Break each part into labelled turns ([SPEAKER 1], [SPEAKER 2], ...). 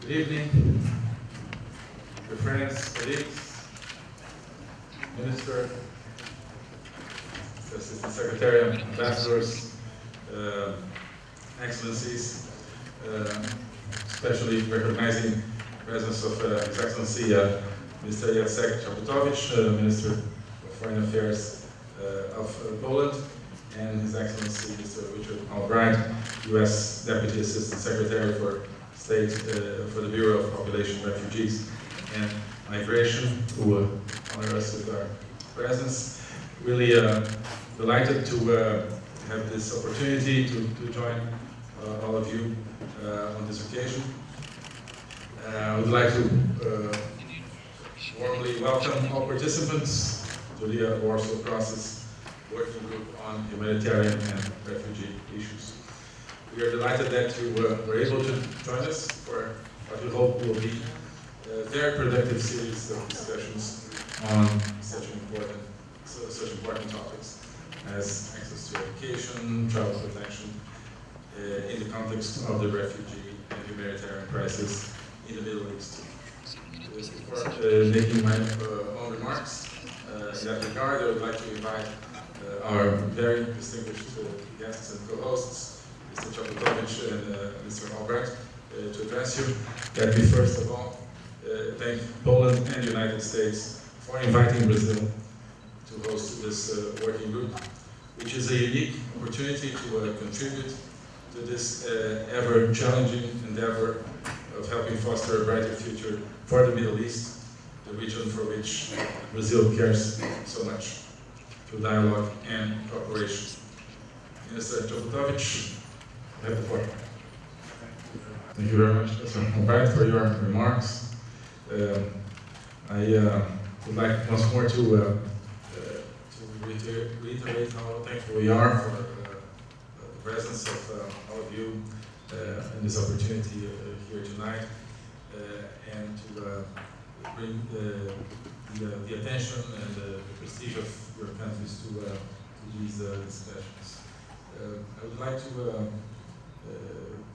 [SPEAKER 1] Good evening, your friends, colleagues, Minister, Assistant Secretary, Ambassadors, uh, Excellencies, uh, especially recognizing the presence of uh, His Excellency uh, Mr. Jacek Czaputowicz, uh, Minister of Foreign Affairs uh, of uh, Poland, and His Excellency Mr. Richard Albright, U.S. Deputy Assistant Secretary for State uh, for the Bureau of Population, Refugees, and Migration, who honor us with our presence. Really uh, delighted to uh, have this opportunity to, to join uh, all of you uh, on this occasion. Uh, I would like to warmly welcome all participants to the Warsaw Process Working Group on Humanitarian and Refugee Issues. We are delighted that you uh, were able to join us for what we hope will be a very productive series of discussions on such important, so- such important topics as access to education, travel protection, uh, in the context of the refugee and humanitarian crisis in the Middle East. Before uh, making my uh, own remarks uh, in that regard, I would like to invite uh, our very distinguished guests and co-hosts, Mr. Czaputowicz and uh, Mr. Albright, uh, to address you. Let me first of all uh, thank Poland and the United States for inviting Brazil to host this working group, which is a unique opportunity to contribute to this uh, ever challenging endeavor of helping foster a brighter future for the Middle East, the region for which Brazil cares so much, through dialogue and cooperation. Mr. Czaputowicz, you. Thank you very much. Albright, for your remarks. Um, I uh, would like once more to, uh, uh, to reiter- reiterate how thankful we are for uh, the presence of uh, all of you uh, in this opportunity uh, here tonight, uh, and to uh, bring the, the, uh, attention and the, prestige of your countries to, uh, to these uh, discussions. Uh, I would like to uh, uh,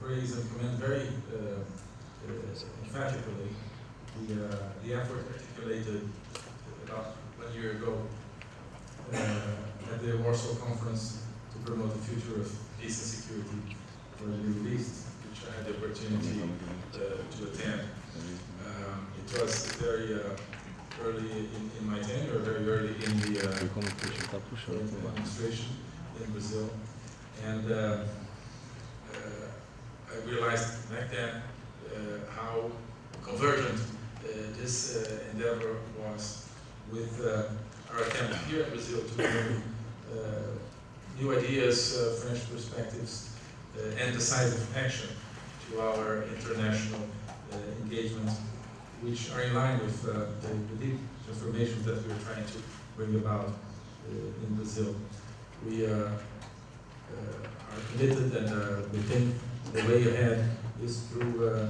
[SPEAKER 1] praise and commend very uh, uh, emphatically the, uh, the effort articulated about one year ago uh, at the Warsaw Conference to promote the future of peace and security for the Middle East, which I had the opportunity uh, to attend. Um, it was very uh, early in, in my tenure, very early in the uh, administration in Brazil. And uh, uh, I realized back then uh, how convergent uh, this uh, endeavor was with uh, our attempt here in Brazil to bring uh, new ideas, uh, fresh perspectives, and decisive action to our international engagement, which are in line with the, deep transformations that we are trying to bring about in Brazil. We are committed and we think the way ahead is through uh,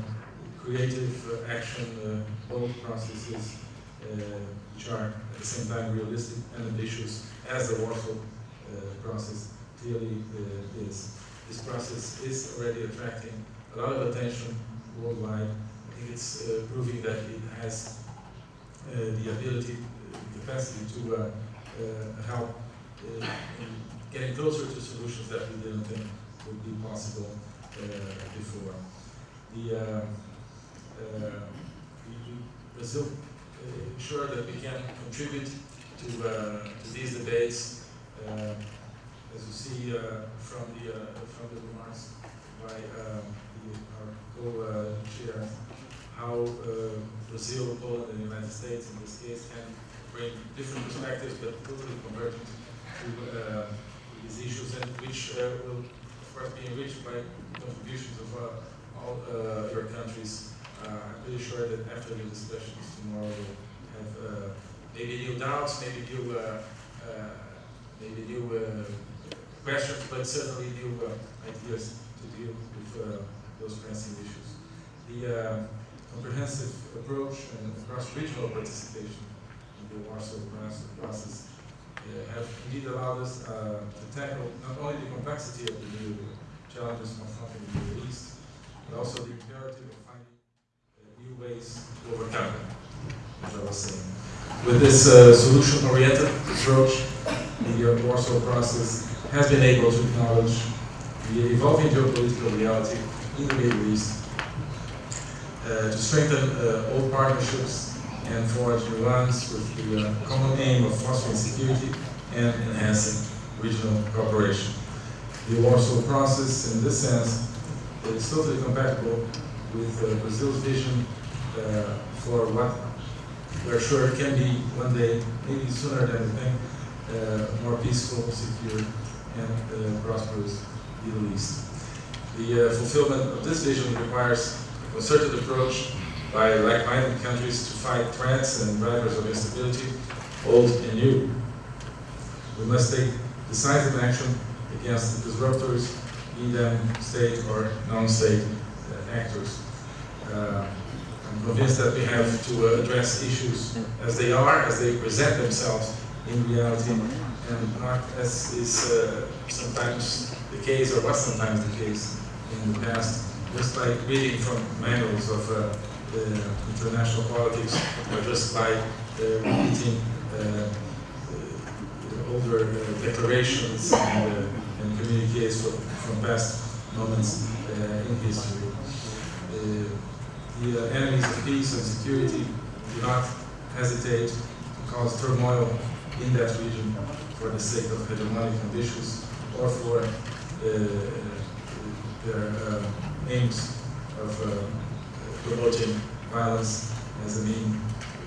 [SPEAKER 1] creative uh, action, uh, bold processes, which are at the same time realistic and ambitious, as the Warsaw process clearly is. This process is already attracting a lot of attention worldwide. I think it's uh, proving that it has uh, the ability, uh, capacity to uh, help in getting closer to solutions that we didn't think would be possible before. The uh, uh, we- we- Brazil uh, ensure that we can contribute to, uh, to these debates. Uh, as you see uh, from the uh, from the remarks by the, our co-chair, how uh, Brazil, Poland, and the United States in this case can bring different perspectives but totally convergent to uh, these issues, and which uh, will of course be enriched by contributions of uh, all uh, your countries. Uh, I'm pretty sure that after the discussions tomorrow, we'll have maybe new doubts, maybe new, maybe new questions, but certainly new ideas to deal with those pressing issues. The comprehensive approach and cross-regional participation in the Warsaw process- have indeed allowed us uh, to tackle not only the complexity of the new challenges confronting the Middle East, but also the imperative of finding new ways to overcome them, as I was saying. With this uh, solution-oriented approach, the uh, Warsaw process has been able to acknowledge the evolving geopolitical reality in the Middle East, uh, to strengthen uh, old partnerships and forge new ones with the uh, common aim of fostering security and enhancing regional cooperation. The Warsaw process, in this sense, is totally compatible with uh, Brazil's vision uh, for what we're sure can be one day, maybe sooner than we think, uh, more peaceful, secure, and uh, prosperous Middle East. The uh, fulfillment of this vision requires a concerted approach by like-minded countries to fight threats and drivers of instability, old and new. We must take decisive action against disruptors, be them state or non-state uh, actors. Uh, I'm convinced that we have to uh, address issues as they are, as they present themselves in reality, and not as is sometimes the case, or was sometimes the case in the past, just like reading from manuals of uh, international politics, or just by uh, repeating uh, older declarations and, and communiques from, from past moments in history the uh, enemies of peace and security do not hesitate to cause turmoil in that region for the sake of hegemonic ambitions or for uh, their uh, aims of uh, promoting violence as a mean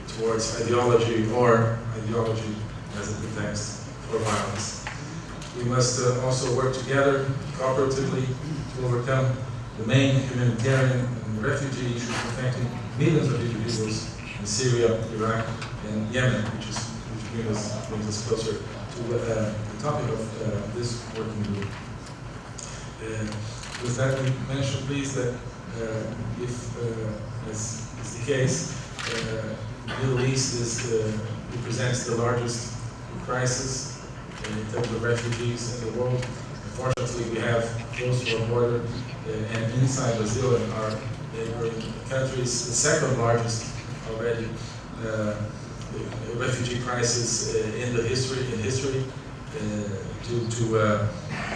[SPEAKER 1] towards ideology or ideology as a pretext for violence. We must uh, also work together cooperatively to overcome the main humanitarian and refugee issues affecting millions of individuals in Syria, Iraq, and Yemen, which, is, which brings, us, brings us closer to uh, the topic of uh, this working group. Uh, with that, we mention, please, that uh, if, as is the case, the Middle East is represents the largest crisis in terms of refugees in the world. Unfortunately, we have close to our border and inside Brazil and our neighboring countries, the second largest already uh, refugee crisis uh, in the history in history uh, due to uh,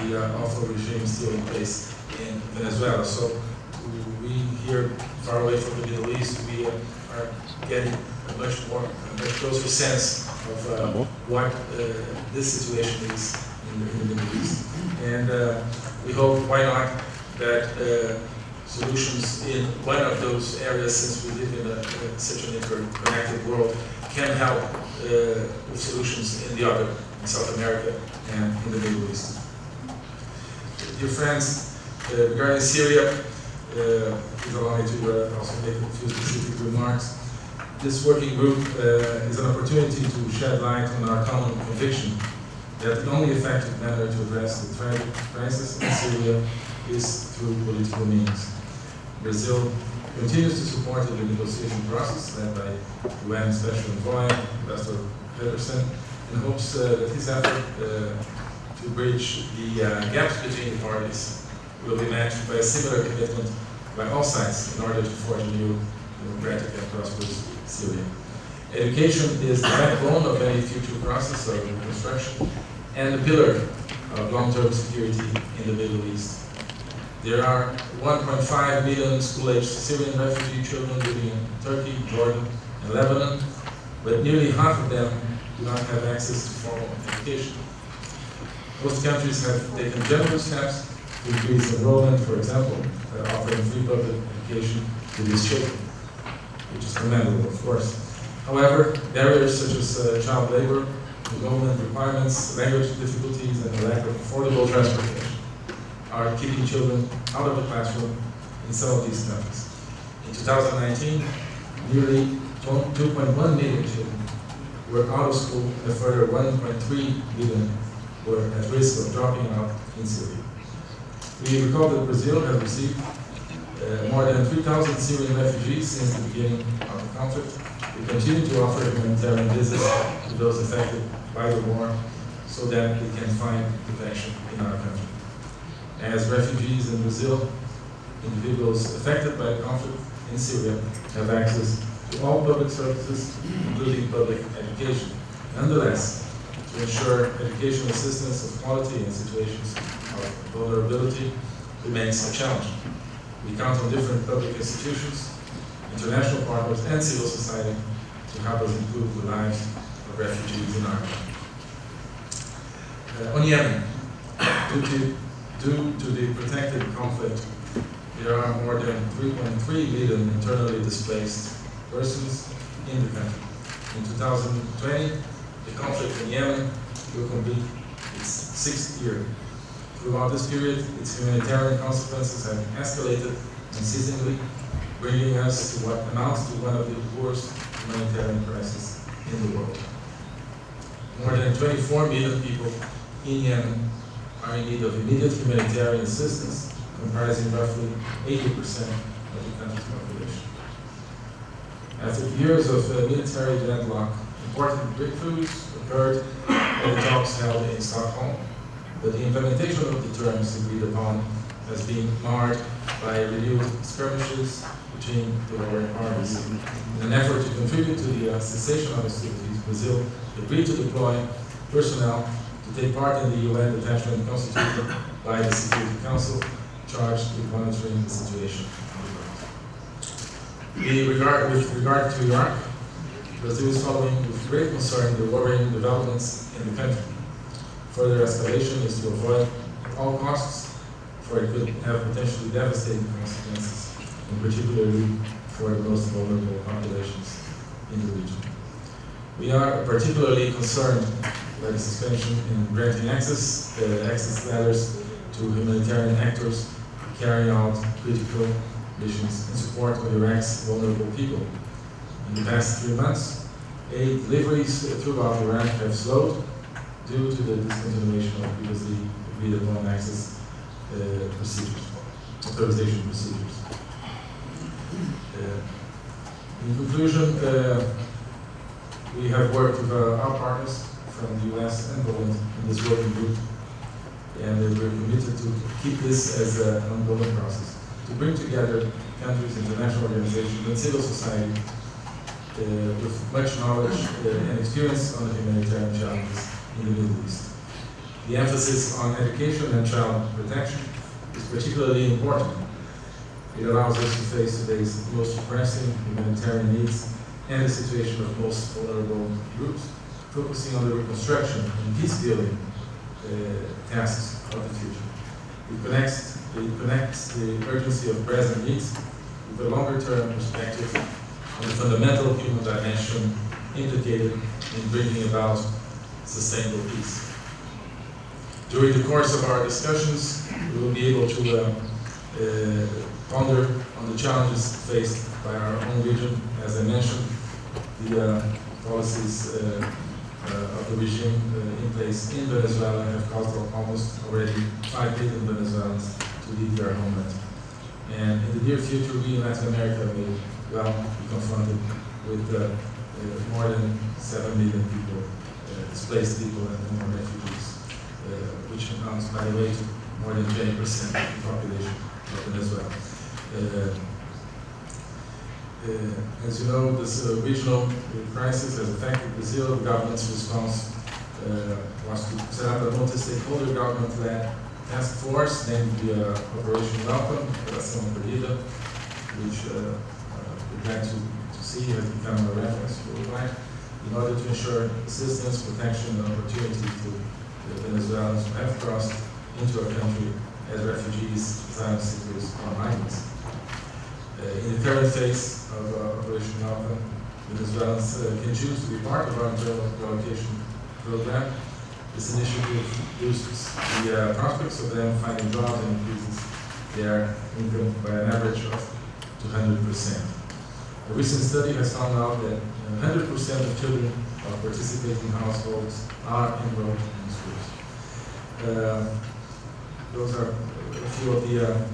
[SPEAKER 1] the awful regime still in place in Venezuela. So we here, far away from the Middle East, we are getting a much more, a much closer sense of uh, what uh, this situation is in the, in the Middle East. And uh, we hope, why not, that solutions in one of those areas, since we live in, a, such an interconnected world, can help uh, with solutions in the other, in South America and in the Middle East. Dear friends, uh, regarding Syria, uh, please allow me to uh, also make a few specific remarks. This working group uh, is an opportunity to shed light on our common conviction that the only effective manner to address the crisis in Syria is through political means. Brazil continues to support the negotiation process led by UN Special Envoy, Ambassador Pedersen, in hopes uh, that his effort uh, to bridge the uh, gaps between the parties will be matched by a similar commitment by all sides in order to forge a new democratic and prosperous Syria. Education is the backbone of any future process of reconstruction and a pillar of long-term security in the Middle East. There are 1.5 million school-aged Syrian refugee children living in Turkey, Jordan, and Lebanon, but nearly half of them do not have access to formal education. Most countries have taken generous steps to increase enrollment, for example, offering free public education to these children, which is commendable, of course. However, barriers such as uh, child labor, enrollment requirements, language difficulties, and the lack of affordable transportation are keeping children out of the classroom in some of these countries. In 2019, nearly 2.1 million children were out of school and a further 1.3 million were at risk of dropping out in Syria. We recall that Brazil has received uh, more than 3,000 Syrian refugees since the beginning of the conflict. We continue to offer humanitarian visas to those affected by the war so that they can find protection in our country as refugees in Brazil, individuals affected by the conflict in Syria have access to all public services, including public education. Nonetheless, to ensure educational assistance of quality in situations of vulnerability remains a challenge. We count on different public institutions, international partners, and civil society to help us improve the lives of refugees in country. Uh, on Yemen, due to, due to the protected conflict, there are more than 3.3 million internally displaced persons in the country. In 2020, the conflict in Yemen will complete its sixth year. Throughout this period, its humanitarian consequences have escalated unceasingly, bringing us to what amounts to one of the worst humanitarian crises in the world. More than 24 million people in Yemen are in need of immediate humanitarian assistance, comprising roughly 80% of the country's population. After years of uh, military deadlock, important breakthroughs occurred at the talks held in Stockholm, but the implementation of the terms agreed upon has been marred by renewed skirmishes between the warring parties. In an effort to contribute to the uh, cessation of hostilities, Brazil agreed to deploy personnel to take part in the UN detachment constituted by the Security Council charged with monitoring the situation the regard, with regard to Iraq, Brazil is following with great concern the worrying developments in the country. Further escalation is to avoid at all costs, for it could have potentially devastating consequences, particularly for the most vulnerable populations in the region. We are particularly concerned by the suspension in granting access, the access letters to humanitarian actors carrying out critical missions in support of Iraq's vulnerable people. In the past three months, aid deliveries throughout Iraq have slowed due to the discontinuation of previously agreed upon access uh, procedures, authorization procedures. Uh, in conclusion, uh, we have worked with uh, our partners from the US and Poland in this working group, and we're committed to keep this as an ongoing process to bring together countries, international organizations, and civil society uh, with much knowledge uh, and experience on the humanitarian challenges in the Middle East. The emphasis on education and child protection is particularly important. It allows us to face today's most pressing humanitarian needs and the situation of most vulnerable groups, focusing on the reconstruction and peace building uh, tasks of the future. It connects, it connects the urgency of present needs with a longer term perspective on the fundamental human dimension implicated in bringing about sustainable peace. During the course of our discussions, we will be able to uh, uh, ponder on the challenges faced by our own region. As I mentioned, the uh, policies uh, uh, of the regime uh, in place in Venezuela have caused almost already 5 billion Venezuelans to leave their homeland. And in the near future, we in Latin America will well be confronted with more than 7 million people, displaced people and more refugees, which amounts, by the way, to more than 20% of the population of Venezuela. Uh, uh, as you know, this uh, regional crisis has affected Brazil. The government's response was to set up a multi-stakeholder government-led task force named the Operation Welcome, Operação Acolhida, which we plan to, to see has become a reference worldwide in order to ensure assistance, protection, and opportunity to the Venezuelans who have crossed into our country as refugees, asylum seekers, or migrants. Uh, in the current phase of uh, Operation Welcome, Venezuelans uh, can choose to be part of our internal relocation program. This initiative boosts the prospects of them finding jobs and increases their income by an average of 200%. A recent study has found out that 100% of children of participating households are enrolled in schools. Uh, those are a few of the uh,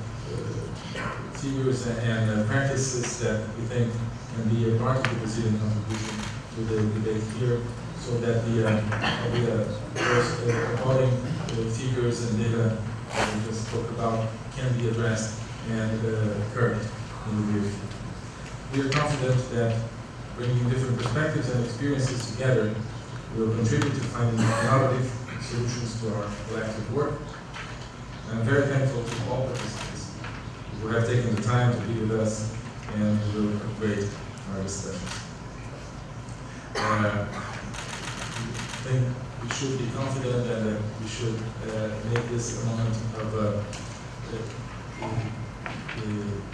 [SPEAKER 1] figures and uh, practices that we think can be a part of the Brazilian contribution to the debate here, so that the, uh, uh, appalling uh, figures and data that we just spoke about can be addressed and uh, curbed in the future. we are confident that bringing different perspectives and experiences together will contribute to finding innovative solutions to our collective work. I'm very thankful to all participants who have taken the time to be with us and who will create our discussions. Uh, I think we should be confident and that we should uh, make this a moment of uh, uh, uh,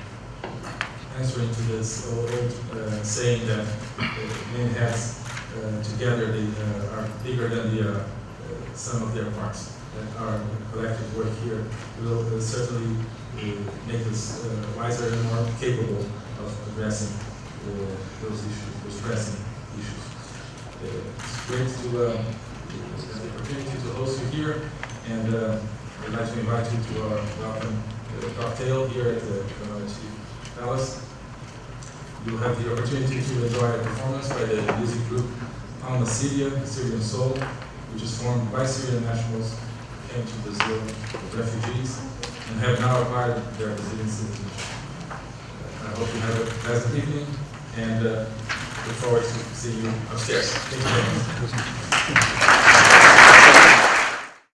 [SPEAKER 1] answering to this old uh, saying that uh, many heads uh, together they uh, are bigger than the uh, uh, sum of their parts. That our collective work here will uh, certainly make us wiser and more capable of addressing those issues, those pressing issues. It's great to uh, have the opportunity to host you here, and I'd like to invite you to our welcome cocktail here at the Itamaraty Palace. You'll have the opportunity to enjoy a performance by the music group Alma Syria, Syrian Soul, which is formed by Syrian nationals who came to Brazil as refugees and have now acquired their Brazilian citizenship. I hope you have a pleasant evening and uh, look forward to seeing you upstairs. Thank you very much.